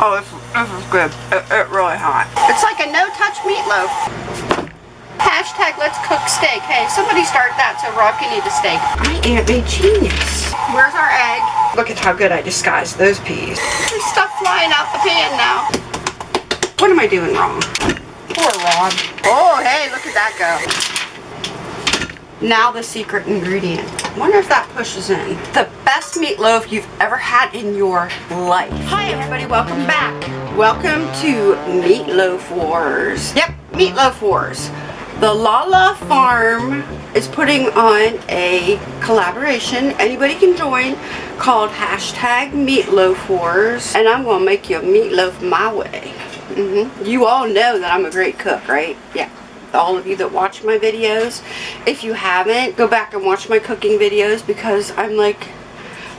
Oh, this, this is good. It, it really hot. It's like a no-touch meatloaf. Hashtag let's cook steak. Hey, somebody start that so Rob can eat a steak. I am a genius. Where's our egg? Look at how good I disguised those peas. There's stuff flying out the pan now. What am I doing wrong? Poor Rob. Oh, hey, look at that go. Now the secret ingredient. Wonder if that pushes in. The best meatloaf you've ever had in your life. Hi everybody, welcome back. Welcome to Meatloaf Wars. Yep, Meatloaf Wars. The Lala Farm is putting on a collaboration, anybody can join, called hashtag Meatloaf Wars. And I'm gonna make you a meatloaf my way. Mm -hmm. You all know that I'm a great cook, right? Yeah all of you that watch my videos. If you haven't, go back and watch my cooking videos because I'm like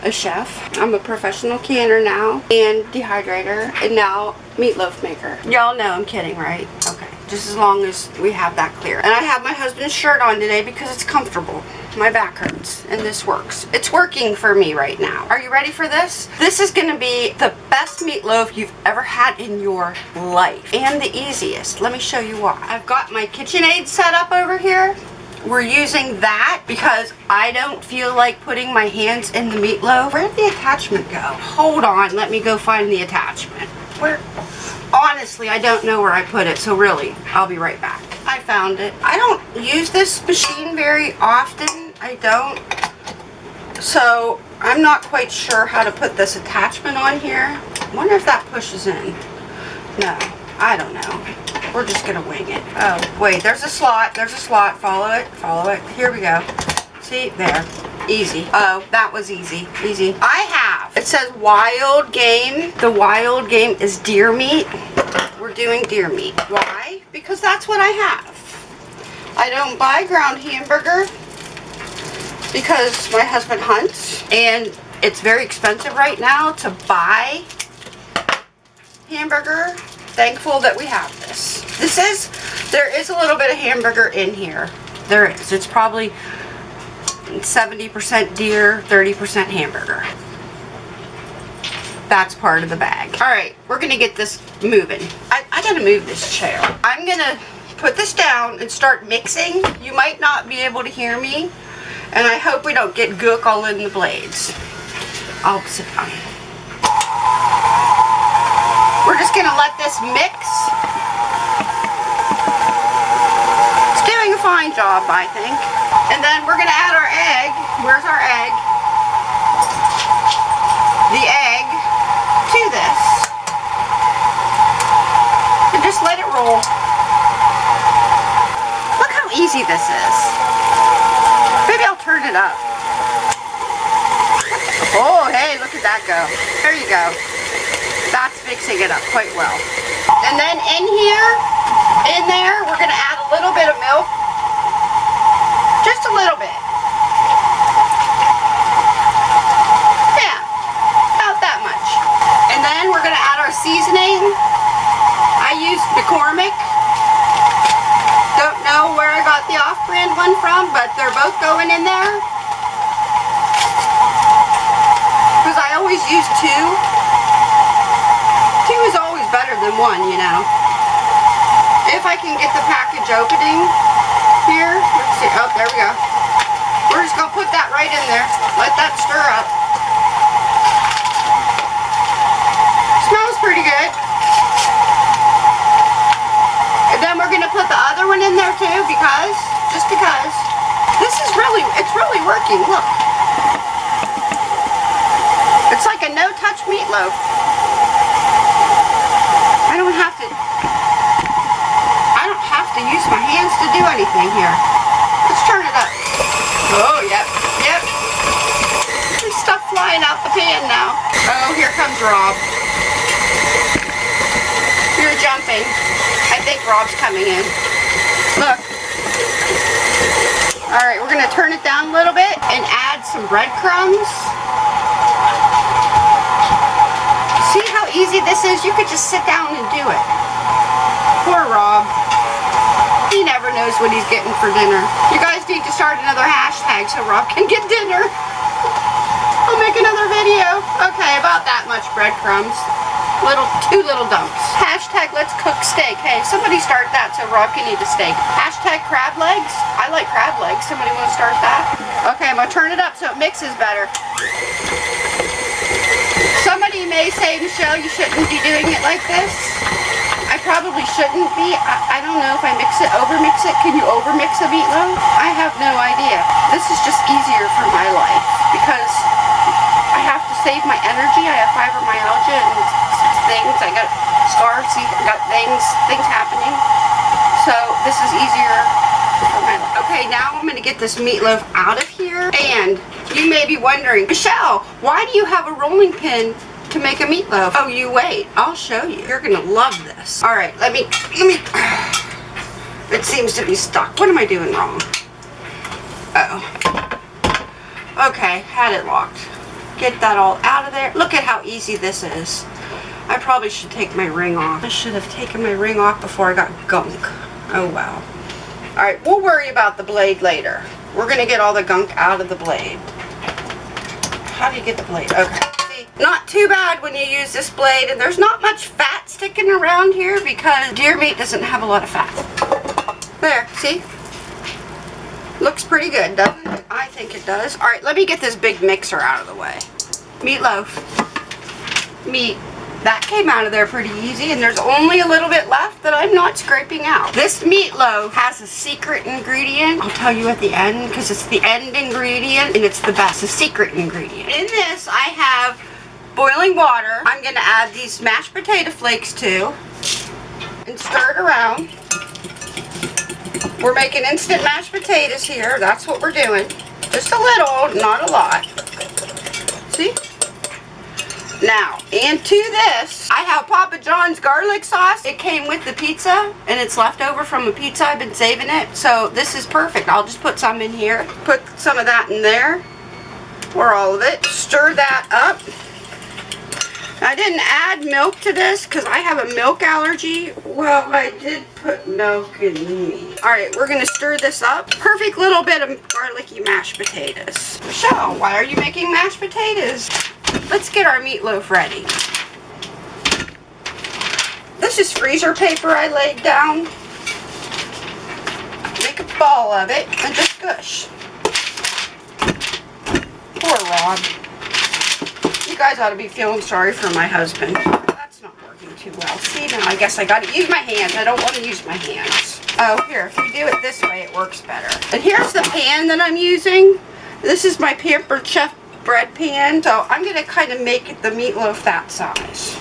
a chef. I'm a professional canner now and dehydrator and now meatloaf maker. Y'all know I'm kidding, right? Okay. Just as long as we have that clear. And I have my husband's shirt on today because it's comfortable. My back hurts and this works. It's working for me right now. Are you ready for this? This is going to be the best meatloaf you've ever had in your life and the easiest. Let me show you why. I've got my KitchenAid set up over here we're using that because I don't feel like putting my hands in the meatloaf. Where did the attachment go? Hold on, let me go find the attachment. Where? Honestly, I don't know where I put it, so really, I'll be right back. I found it. I don't use this machine very often. I don't. So, I'm not quite sure how to put this attachment on here. Wonder if that pushes in. No, I don't know. We're just going to wing it. Oh, wait, there's a slot. There's a slot. Follow it. Follow it. Here we go. See? There. Easy. Oh, that was easy. Easy. I have. It says wild game. The wild game is deer meat. We're doing deer meat. Why? Because that's what I have. I don't buy ground hamburger because my husband hunts and it's very expensive right now to buy hamburger thankful that we have this. This is, there is a little bit of hamburger in here. There is. It's probably 70% deer, 30% hamburger. That's part of the bag. Alright, we're going to get this moving. I, I got to move this chair. I'm going to put this down and start mixing. You might not be able to hear me. And I hope we don't get gook all in the blades. I'll sit down. We're just going to let this mix. It's doing a fine job, I think. And then we're going to add our egg. Where's our egg? The egg to this. And just let it roll. Look how easy this is. Up. Oh, hey, look at that go. There you go that's mixing it up quite well. And then in here, in there, we're going to add a little bit of milk. Just a little bit. Yeah, about that much. And then we're going to add our seasoning. I use McCormick. Don't know where I got the off-brand one from, but they're both going in there. Because I always use two better than one, you know. If I can get the package opening here. Let's see. Oh, there we go. We're just going to put that right in there. Let that stir up. Smells pretty good. And then we're going to put the other one in there too because, just because. This is really, it's really working. Look. It's like a no-touch meatloaf. I don't have to, I don't have to use my hands to do anything here. Let's turn it up. Oh, yep, yep. There's stuff flying out the pan now. Oh, here comes Rob. You're jumping. I think Rob's coming in. Look. Alright, we're going to turn it down a little bit and add some breadcrumbs. See how easy this is, you could just sit down and do it. Poor Rob. He never knows what he's getting for dinner. You guys need to start another hashtag so Rob can get dinner. I'll make another video. Okay, about that much breadcrumbs. Little, two little dumps. Hashtag let's cook steak. Hey, somebody start that so Rob can eat a steak. Hashtag crab legs. I like crab legs. Somebody want to start that? Okay, I'm going to turn it up so it mixes better. Somebody may say, Michelle, you shouldn't be doing it like this. I probably shouldn't be. I, I don't know if I mix it, over mix it. Can you over mix a meatloaf? I have no idea. This is just easier for my life because I have to save my energy. I have fibromyalgia and things. I got scars, I got things, things happening. So this is easier. Okay, now I'm going to get this meatloaf out of here. And you may be wondering, Michelle, why do you have a rolling pin to make a meatloaf? Oh, you wait. I'll show you. You're going to love this. All right, let me, let me, it seems to be stuck. What am I doing wrong? Uh oh Okay, had it locked. Get that all out of there. Look at how easy this is. I probably should take my ring off. I should have taken my ring off before I got gunk. Oh well. Alright, we'll worry about the blade later. We're going to get all the gunk out of the blade. How do you get the blade? Okay. See, not too bad when you use this blade. And there's not much fat sticking around here because deer meat doesn't have a lot of fat. There, see? Looks pretty good, doesn't it? I think it does. Alright, let me get this big mixer out of the way. Meatloaf. Meat. That came out of there pretty easy, and there's only a little bit left that I'm not scraping out. This meatloaf has a secret ingredient. I'll tell you at the end, because it's the end ingredient, and it's the best, the secret ingredient. In this, I have boiling water. I'm going to add these mashed potato flakes to, and stir it around. We're making instant mashed potatoes here. That's what we're doing. Just a little, not a lot. See? Now, into this, I have Papa John's garlic sauce. It came with the pizza, and it's left over from a pizza. I've been saving it, so this is perfect. I'll just put some in here. Put some of that in there, or all of it. Stir that up. I didn't add milk to this because I have a milk allergy. Well, I did put milk in me. Alright, we're going to stir this up. Perfect little bit of garlicky mashed potatoes. Michelle, why are you making mashed potatoes? Let's get our meatloaf ready. This is freezer paper I laid down. Make a ball of it and just gush. Poor Rob. You guys ought to be feeling sorry for my husband. That's not working too well. See, now I guess I got to use my hands. I don't want to use my hands. Oh, here, if you do it this way, it works better. And here's the pan that I'm using. This is my Pampered Chef bread pan. So I'm going to kind of make it the meatloaf that size.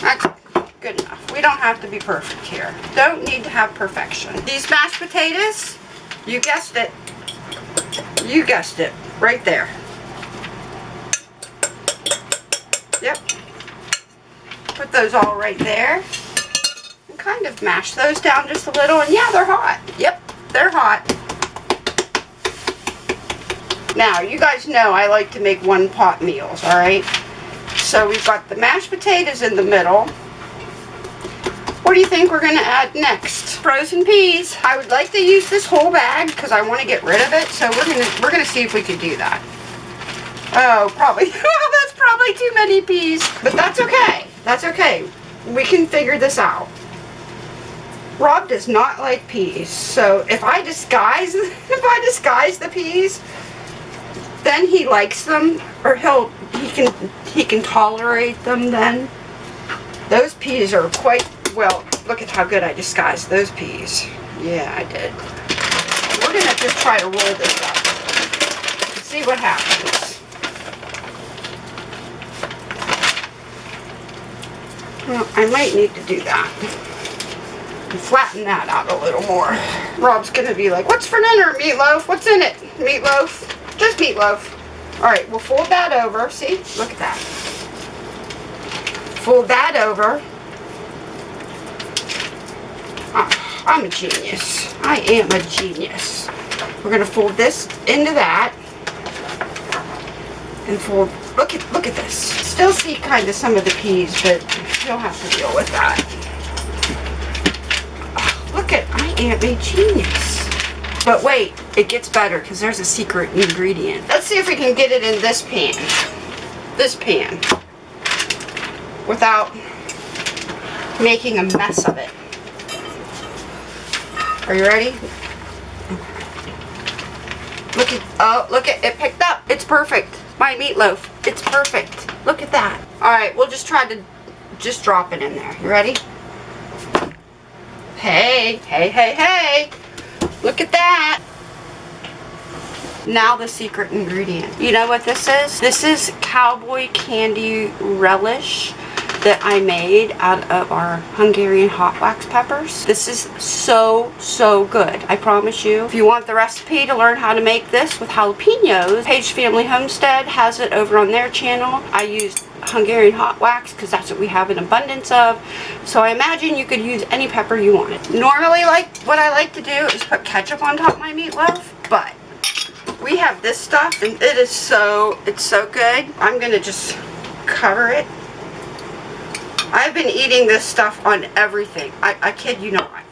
That's good enough. We don't have to be perfect here. Don't need to have perfection. These mashed potatoes, you guessed it. You guessed it. Right there. Yep. Put those all right there. And kind of mash those down just a little. And yeah, they're hot. Yep, they're hot. Now, you guys know I like to make one pot meals, alright? So we've got the mashed potatoes in the middle. What do you think we're going to add next? Frozen peas. I would like to use this whole bag because I want to get rid of it. So we're going to we're going to see if we can do that. Oh, probably. Oh, that's probably too many peas. But that's okay. That's okay. We can figure this out. Rob does not like peas. So if I disguise if I disguise the peas, then he likes them or he'll he can he can tolerate them then. Those peas are quite well look at how good I disguised those peas. Yeah I did. We're gonna just try to roll this up. See what happens. Well I might need to do that. Flatten that out a little more. Rob's gonna be like what's for dinner meatloaf? What's in it meatloaf just meatloaf. Alright, we'll fold that over. See? Look at that. Fold that over. Oh, I'm a genius. I am a genius. We're going to fold this into that. And fold, look at, look at this. Still see kind of some of the peas, but you'll have to deal with that. Oh, look at, I am a genius. But wait, it gets better because there's a secret ingredient. Let's see if we can get it in this pan. This pan. Without making a mess of it. Are you ready? Look at, oh, look at, it picked up. It's perfect. My meatloaf. It's perfect. Look at that. All right, we'll just try to just drop it in there. You ready? Hey, hey, hey, hey. Look at that. Now the secret ingredient. You know what this is? This is cowboy candy relish that I made out of our Hungarian hot wax peppers. This is so, so good. I promise you. If you want the recipe to learn how to make this with jalapenos, Page Family Homestead has it over on their channel. I used Hungarian hot wax because that's what we have in abundance of. So I imagine you could use any pepper you wanted. Normally, like what I like to do is put ketchup on top of my meatloaf, but we have this stuff and it is so, it's so good. I'm going to just cover it. I've been eating this stuff on everything. I, I kid you not.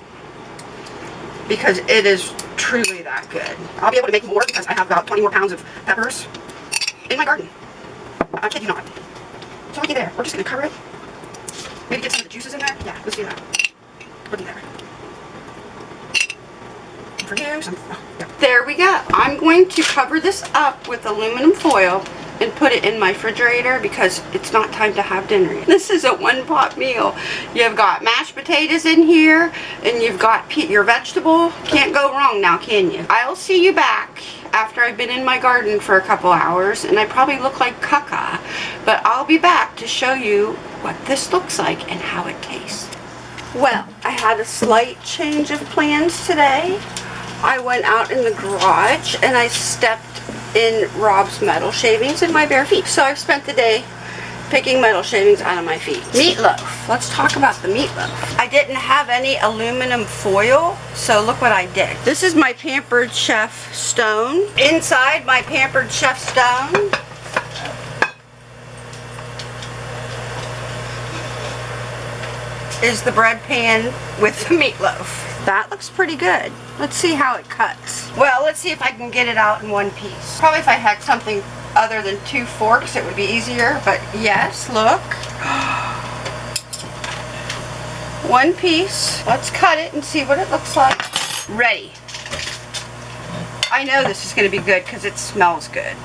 Because it is truly that good. I'll be able to make more because I have about 20 more pounds of peppers in my garden. I kid you not. So looky there. We're just going to cover it. Maybe get some of the juices in there. Yeah, let's do that. Looky there. And for you, some... Oh, yeah. There we go. I'm going to cover this up with aluminum foil and put it in my refrigerator because it's not time to have dinner yet. This is a one pot meal. You've got mashed potatoes in here and you've got your vegetable. Can't go wrong now, can you? I'll see you back after I've been in my garden for a couple hours and I probably look like caca, but I'll be back to show you what this looks like and how it tastes. Well, I had a slight change of plans today. I went out in the garage and I stepped in Rob's metal shavings in my bare feet. So I've spent the day picking metal shavings out of my feet. Meatloaf. Let's talk about the meatloaf. I didn't have any aluminum foil, so look what I did. This is my Pampered Chef stone. Inside my Pampered Chef stone, is the bread pan with the meatloaf. That looks pretty good. Let's see how it cuts. Well, let's see if I can get it out in one piece. Probably if I had something other than two forks, it would be easier. But yes, look. one piece. Let's cut it and see what it looks like. Ready. I know this is going to be good because it smells good.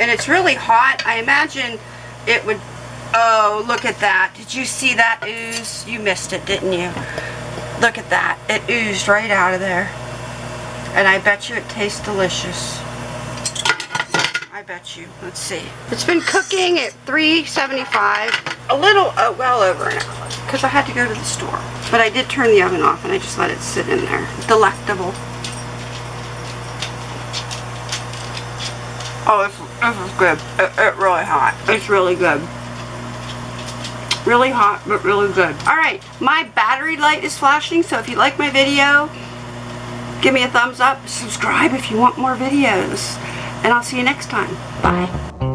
And it's really hot. I imagine it would Oh, look at that. Did you see that ooze? You missed it, didn't you? Look at that. It oozed right out of there. And I bet you it tastes delicious. I bet you. Let's see. It's been cooking at 375. A little, uh, well over an hour. Because I had to go to the store. But I did turn the oven off and I just let it sit in there. Delectable. Oh, this, this is good. It, it really hot. It's really good. Really hot, but really good. Alright, my battery light is flashing, so if you like my video, give me a thumbs up. Subscribe if you want more videos. And I'll see you next time. Bye.